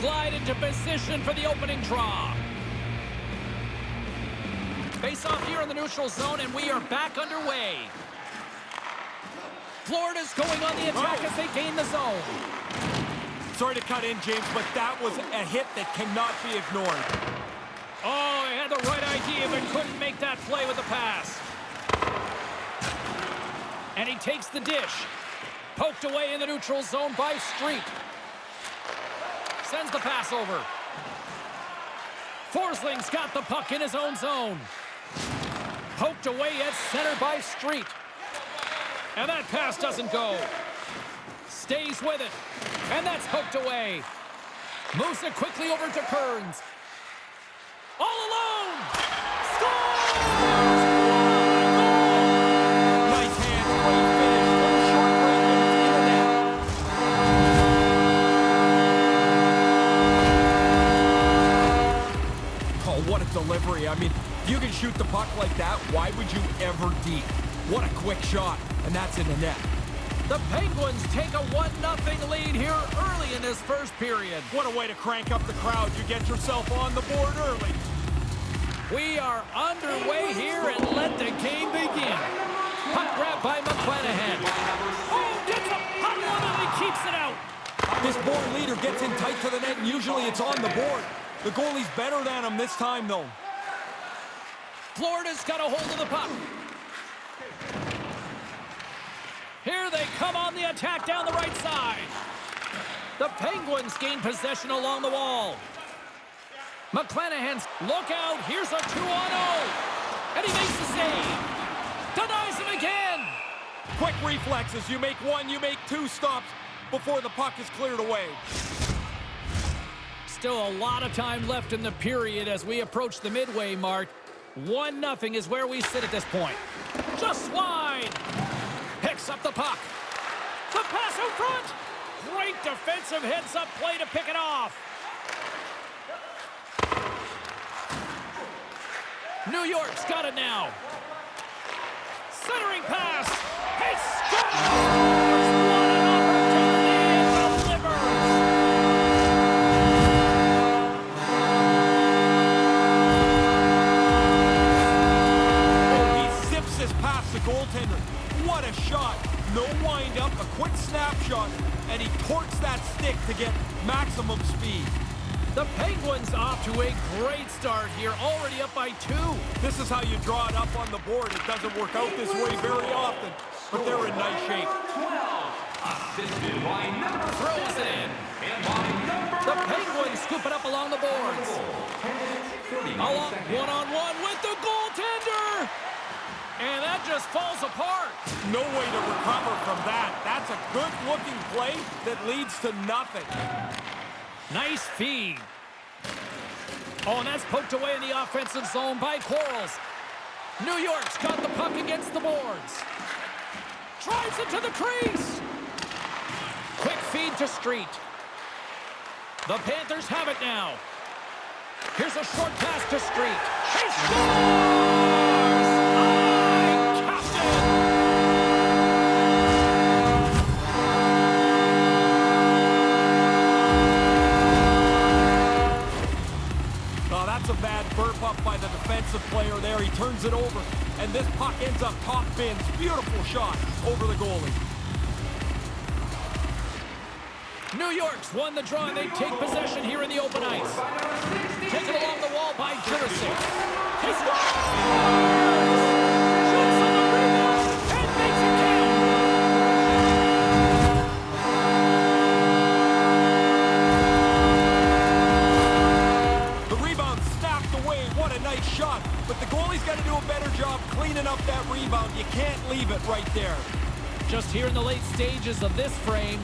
glide into position for the opening draw. Face off here in the neutral zone, and we are back underway. Florida's going on the attack as they gain the zone. Sorry to cut in, James, but that was a hit that cannot be ignored. Oh, he had the right idea, but couldn't make that play with the pass. And he takes the dish. Poked away in the neutral zone by Street. Sends the pass over. Forsling's got the puck in his own zone. Poked away at center by Street. And that pass doesn't go. Stays with it. And that's poked away. Moves it quickly over to Kearns. What a delivery. I mean, you can shoot the puck like that, why would you ever deep? What a quick shot, and that's in the net. The Penguins take a 1-0 lead here early in this first period. What a way to crank up the crowd. You get yourself on the board early. We are underway here and let the game begin. Puck grab by McClanahan. Oh, gets a hot one and he keeps it out. This board leader gets in tight to the net, and usually it's on the board. The goalie's better than him this time, though. Florida's got a hold of the puck. Here they come on the attack down the right side. The Penguins gain possession along the wall. McClanahan's look out. Here's a 2 on 0. And he makes the save. Denies him again. Quick reflexes. You make one, you make two stops before the puck is cleared away. Still a lot of time left in the period as we approach the midway mark. 1-0 is where we sit at this point. Just wide. Picks up the puck. The pass out front. Great defensive heads-up play to pick it off. New York's got it now. Centering pass. He scores! No wind-up, a quick snapshot, and he torques that stick to get maximum speed. The Penguins off to a great start here, already up by two. This is how you draw it up on the board. It doesn't work out this way very often, but they're in nice shape. Assisted by number Throws it in. and by number The Penguins scoop it up along the boards. Along one-on-one with the goaltender. And that just falls apart. No way to recover from that. That's a good-looking play that leads to nothing. Nice feed. Oh, and that's poked away in the offensive zone by Quarles. New York's got the puck against the boards. Drives it to the crease. Quick feed to Street. The Panthers have it now. Here's a short pass to Street. He scores! A bad burp up by the defensive player there. He turns it over, and this puck ends up top bins. Beautiful shot over the goalie. New York's won the draw, and they take possession here in the open ice. Taken along the wall by Jurisic. He scores! Right there. Just here in the late stages of this frame,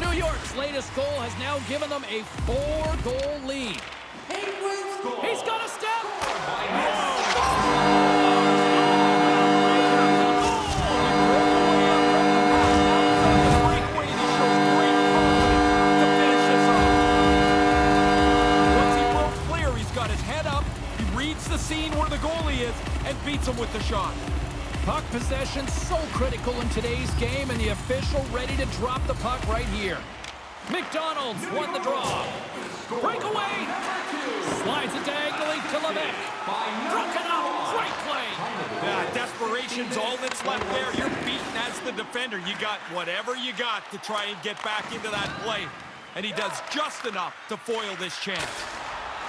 New York's latest goal has now given them a four-goal lead. He's got a step. Reads the scene where the goalie is, and beats him with the shot. Puck possession so critical in today's game, and the official ready to drop the puck right here. McDonald's won the draw. Breakaway. Slides it diagonally to Levesque. Broken up. Great play. Yeah, desperation's all that's left there. You're beaten as the defender. You got whatever you got to try and get back into that play. And he does just enough to foil this chance.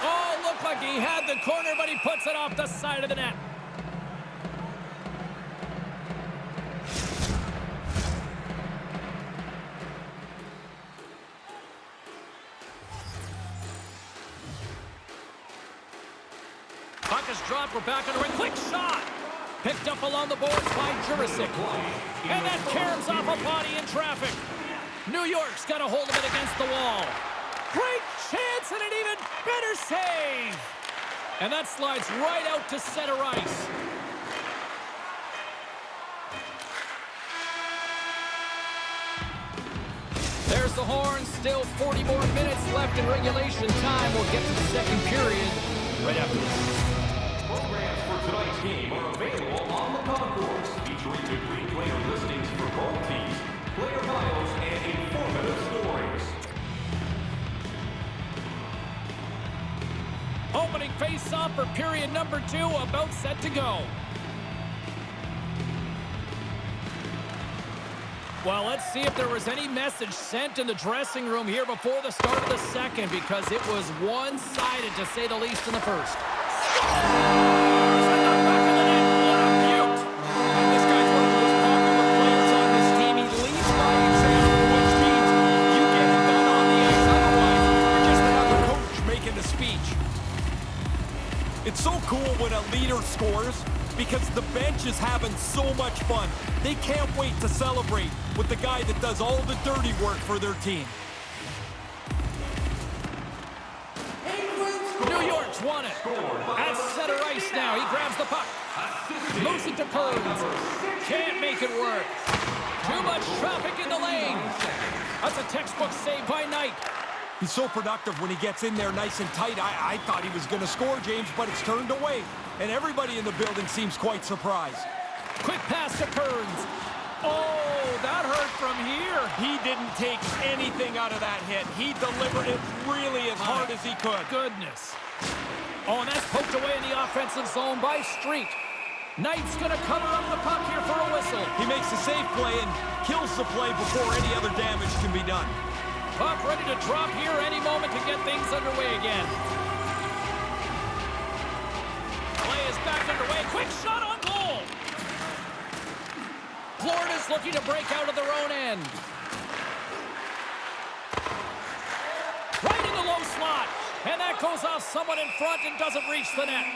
Oh, looked like he had the corner, but he puts it off the side of the net. Is dropped. We're back the ring. Quick shot. Picked up along the boards by Jurisic. And that caroms off a body in traffic. New York's got a hold of it against the wall. Great chance and an even better save. And that slides right out to center ice. There's the horn. Still 40 more minutes left in regulation time. We'll get to the second period right after this. Are available on the concourse, featuring complete player listings for both teams, player bios, and informative stories. Opening face-off for period number two, about set to go. Well, let's see if there was any message sent in the dressing room here before the start of the second because it was one-sided, to say the least, in the first. So much fun. They can't wait to celebrate with the guy that does all the dirty work for their team. New York's won it. At center ice now. He grabs the puck. Moves it to Kearns. Can't make it work. Too much traffic in the lane. That's a textbook save by Knight. He's so productive when he gets in there nice and tight. I, I thought he was going to score, James, but it's turned away. And everybody in the building seems quite surprised. Quick pass to Kearns. Oh, that hurt from here. He didn't take anything out of that hit. He delivered it really as hard as he could. Goodness. Oh, and that's poked away in the offensive zone by Street. Knight's going to cover up the puck here for a whistle. He makes a safe play and kills the play before any other damage can be done. Puck ready to drop here any moment to get things underway again. Looking to break out of their own end. Right in the low slot. And that goes off someone in front and doesn't reach the net.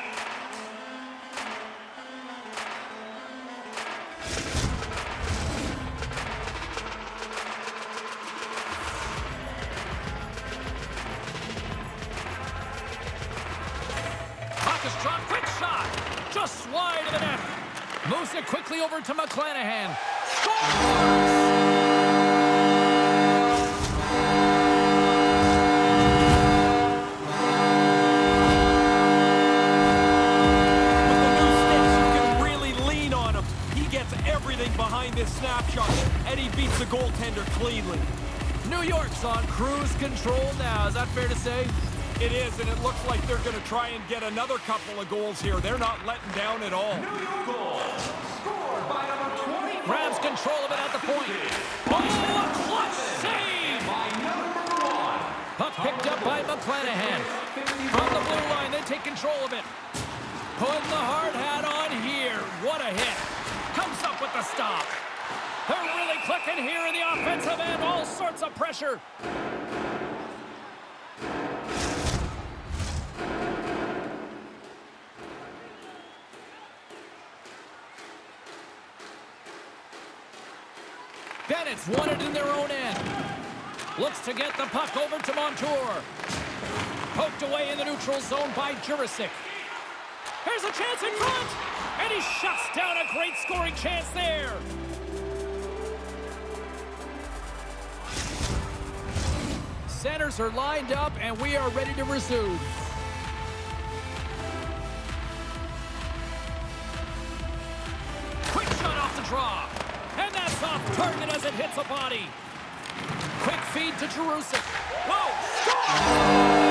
Quick shot. Just wide of the net. Moves it quickly over to McClanahan. Snapshot, and he beats the goaltender cleanly. New York's on cruise control now. Is that fair to say? It is, and it looks like they're going to try and get another couple of goals here. They're not letting down at all. New York goal, scored by number 20. Grabs control of it at the point. Oh, a clutch save! By number one. Puck picked up by McClanahan. From the blue line, they take control of it. Putting the hard hat on here. What a hit. Comes up with the stop. They're really clicking here in the offensive end. All sorts of pressure. Bennett's won it in their own end. Looks to get the puck over to Montour. Poked away in the neutral zone by Jurisic. Here's a chance in front! And he shuts down a great scoring chance there. Centers are lined up, and we are ready to resume. Quick shot off the draw. And that's off target as it hits a body. Quick feed to Jerusalem. Whoa! Score!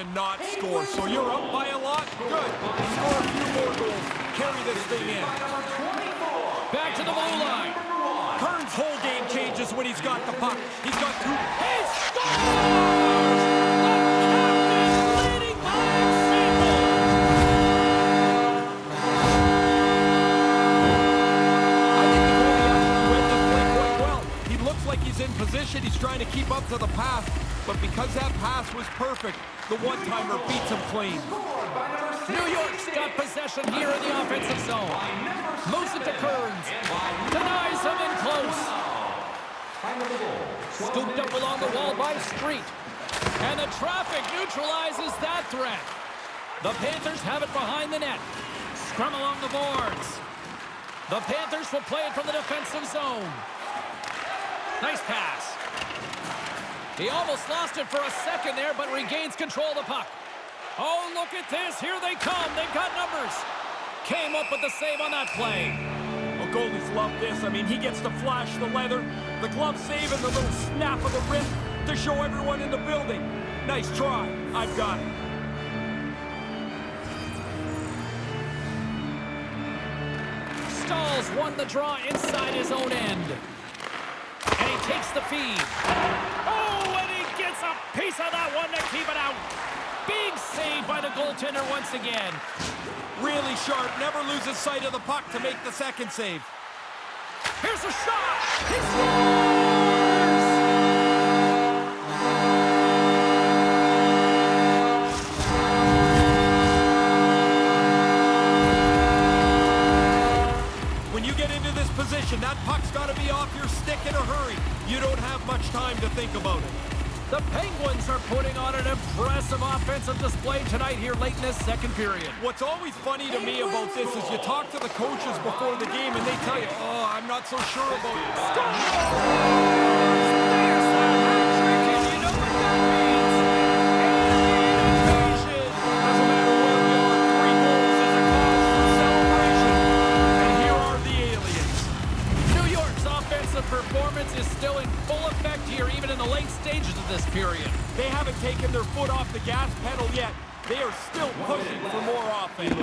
To not score. So you're up by a lot? Good. Score a few more goals. Carry this thing in. Back to the blue line. Kearns' whole game changes when he's got the puck. He's got two. Trying to keep up to the pass. But because that pass was perfect, the one-timer beats him clean. New York's got possession here in the offensive zone. Moves it to Kearns. Denies him in close. Scooped up along the wall by Street. And the traffic neutralizes that threat. The Panthers have it behind the net. Scrum along the boards. The Panthers will play it from the defensive zone. Nice pass. He almost lost it for a second there, but regains control of the puck. Oh, look at this. Here they come. They've got numbers. Came up with the save on that play. Well, goalies love this. I mean, he gets to flash the leather, the glove save, and the little snap of the wrist to show everyone in the building. Nice try. I've got it. Staal's won the draw inside his own end. And he takes the feed. Gets a piece of that one to keep it out. Big save by the goaltender once again. Really sharp. Never loses sight of the puck to make the second save. Here's a shot. He scores! When you get into this position, that puck's got to be off your stick in a hurry. You don't have much time to think about it. The Penguins are putting on an impressive offensive display tonight here late in this second period. What's always funny to me about this is you talk to the coaches before the game and they tell you, oh, I'm not so sure about it. Performance is still in full effect here, even in the late stages of this period. They haven't taken their foot off the gas pedal yet. They are still pushing for more offense.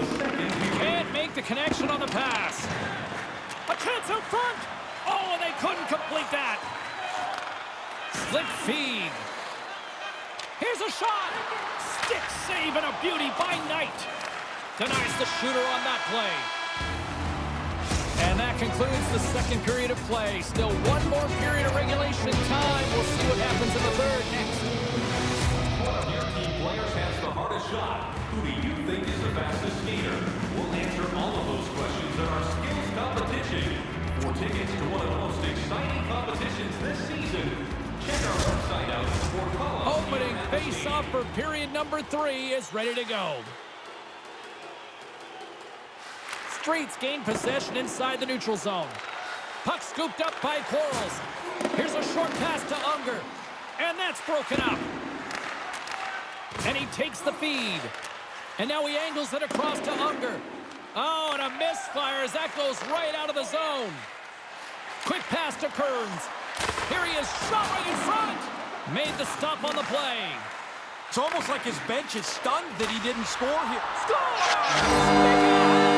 Can't make the connection on the pass. A chance out front. Oh, and they couldn't complete that. Slip feed. Here's a shot. Stick save and a beauty by Knight. Denies the shooter on that play. And that concludes the second period of play. Still one more period of regulation time. We'll see what happens in the third next. One of your team players has the hardest shot. Who do you think is the fastest skater? We'll answer all of those questions in our skills competition. For tickets to one of the most exciting competitions this season, check our website out for call Opening face-off for period number three is ready to go. Streets gain possession inside the neutral zone. Puck scooped up by Quarles. Here's a short pass to Unger. And that's broken up. And he takes the feed. And now he angles it across to Unger. Oh, and a misfire as that goes right out of the zone. Quick pass to Kearns. Here he is, shot right in front. Made the stop on the play. It's almost like his bench is stunned that he didn't score here. Just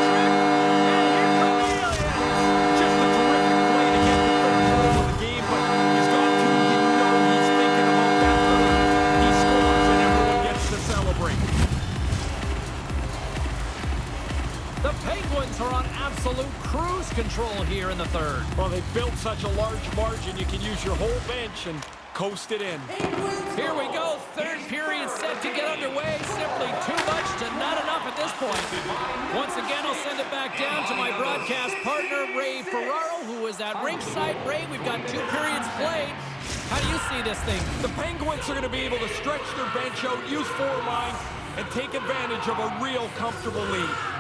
Penguins are on absolute cruise control here in the third. Well, they built such a large margin, you can use your whole bench and coast it in. Here we go, third period set to get underway. Simply too much to not enough at this point. Once again, I'll send it back down to my broadcast partner, Ray Ferraro, who is at ringside. Ray, we've got two periods played. How do you see this thing? The Penguins are going to be able to stretch their bench out, use four lines, and take advantage of a real comfortable lead.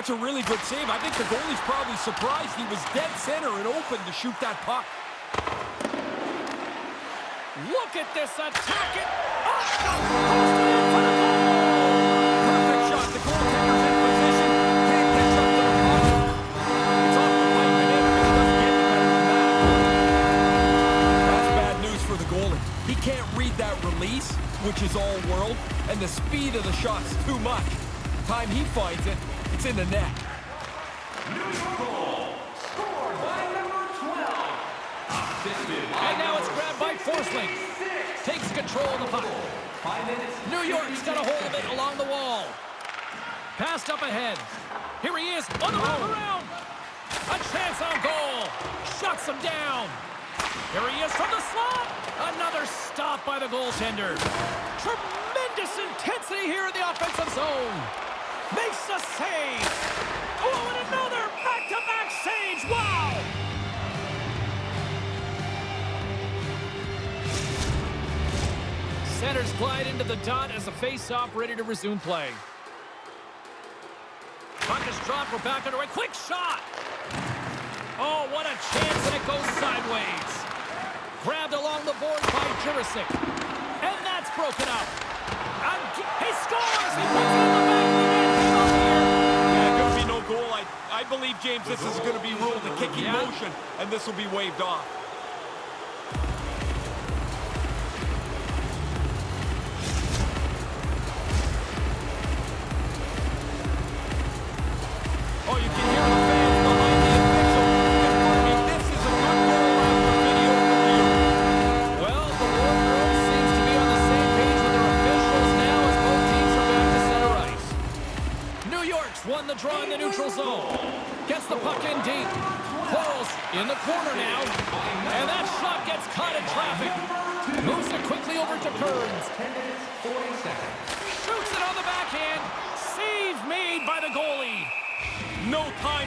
That's a really good save. I think the goalie's probably surprised he was dead center and open to shoot that puck. Look at this attack. It... Oh! Perfect shot. The goaltender's in position. It's off the pipe and in. It doesn't get that. That's bad news for the goalie. He can't read that release, which is all world, and the speed of the shot's too much. Time he finds it, it's in the net. New York scored by number 12. And now it's grabbed by Forsling. Takes control of the puck. New York's got a hold of it along the wall. Passed up ahead. Here he is on the wrap oh. around. A chance on goal. Shuts him down. Here he is from the slot. Another stop by the goaltender. Tremendous intensity here in the offensive zone. Makes the save. Oh, and another back-to-back saves. Wow. Centers glide into the dot as the face-off ready to resume play. Puck is dropped. We're back underway. Quick shot. Oh, what a chance, and it goes sideways. Grabbed along the boards by Jurisic. And that's broken up. And he scores! He puts it in the back of the net. I, believe, James, this is going to be ruled a kicking Yeah. motion, and this will be waved off.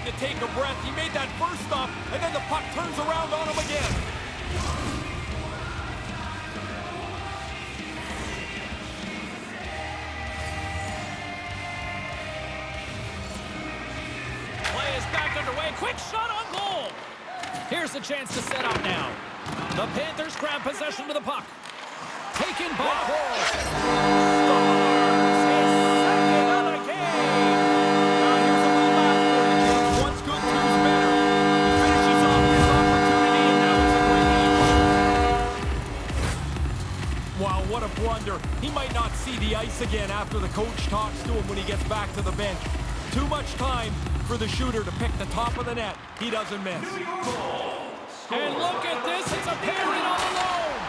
To take a breath. He made that first stop, and then the puck turns around on him again. Play is back underway. Quick shot on goal. Here's a chance to set up now. The Panthers grab possession to the puck. Taken by Quarles. Blunder. He might not see the ice again after the coach talks to him when he gets back to the bench. Too much time for the shooter to pick the top of the net. He doesn't miss. And look at this. It's a parry all alone.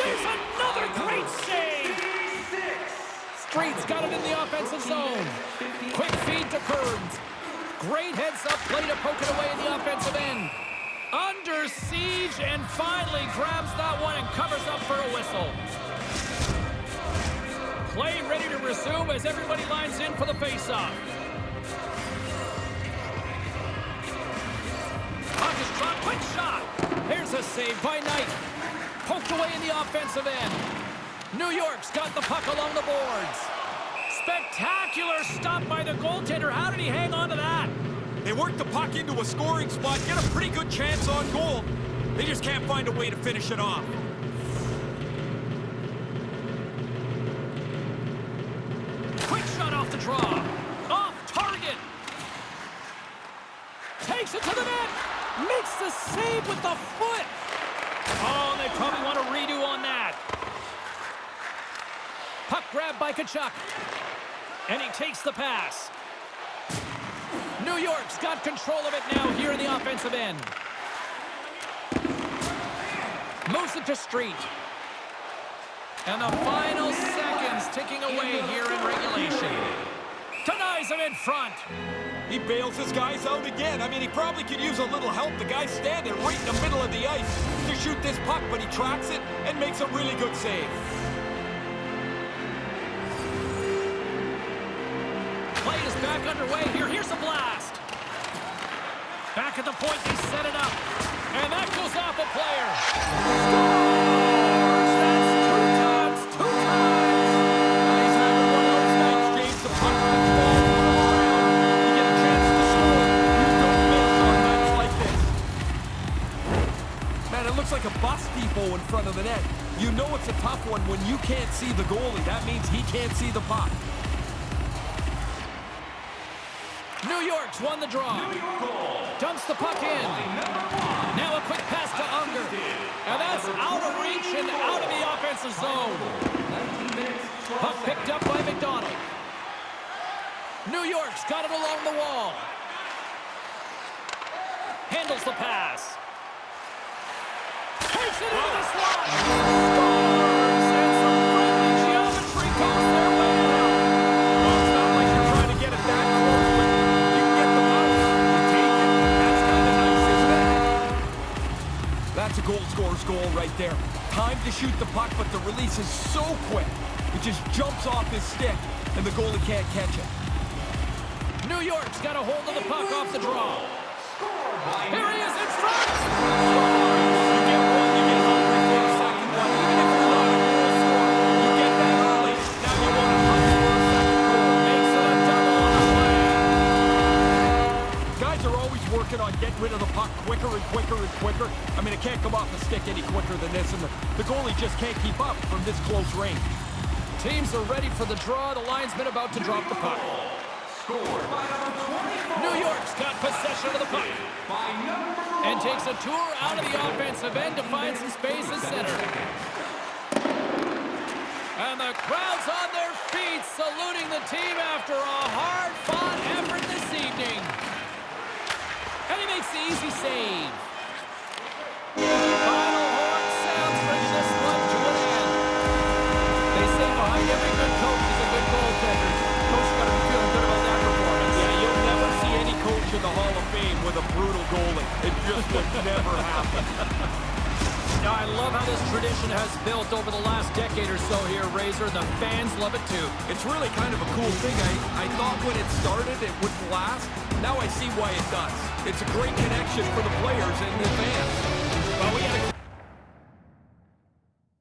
There's another great save. Street's got it in the offensive zone. Quick feed to Kearns. Great heads-up play to poke it away in the offensive end. Under siege and finally grabs that one and covers up for a whistle. Play ready to resume as everybody lines in for the face-off. Dropped. Quick shot. Here's a save by Knight. Poked away in the offensive end. New York's got the puck along the boards. Spectacular stop by the goaltender. How did he hang on to that? They work the puck into a scoring spot, get a pretty good chance on goal. They just can't find a way to finish it off. Quick shot off the draw. Off target. Takes it to the net. Makes the save with the foot. Oh, they probably want to redo on that. Puck grabbed by Tkachuk. And he takes the pass. New York's got control of it now here in the offensive end. Moves it to Street. And the final seconds ticking away here in regulation. Denies him in front. He bails his guys out again. I mean, he probably could use a little help. The guy's standing right in the middle of the ice to shoot this puck, but he tracks it and makes a really good save. Play is back underway here. Here's a blast. Back at the point, they set it up. And that goes off a player. Scores! Looks like a bus depot in front of the net. You know it's a tough one when you can't see the goalie. That means he can't see the puck. New York's won the draw. Dumps the puck in. Now a quick pass to Unger. And that's out of reach and out of the offensive zone. 19 minutes, Puck picked up by McDonald. New York's got it along the wall. Handles the pass. That's a goal scorer's goal right there. Time to shoot the puck, but the release is so quick. It just jumps off his stick, and the goalie can't catch it. New York's got a hold of the puck off the draw. Here he is in front. Working on getting rid of the puck quicker and quicker and quicker. I mean, it can't come off the stick any quicker than this, and the, the goalie just can't keep up from this close range. Teams are ready for the draw. The linesman about to drop the puck. Score New York's got possession of the puck. And takes a tour out of the offensive end to find some space in center. And the crowd's on their feet saluting the team after a hard-fought effort this evening. And he makes the easy save. Final horn sounds this one. They say behind every good coach is a good goaltender. Coach got to be feeling good about that performance. Yeah, you'll never see any coach in the Hall of Fame with a brutal goalie. It just would never happen. I love how this tradition has built over the last decade or so here, Razor. The fans love it too. It's really kind of a cool thing. I, I thought when it started it wouldn't last. Now I see why it does. It's a great connection for the players and the fans. Well, we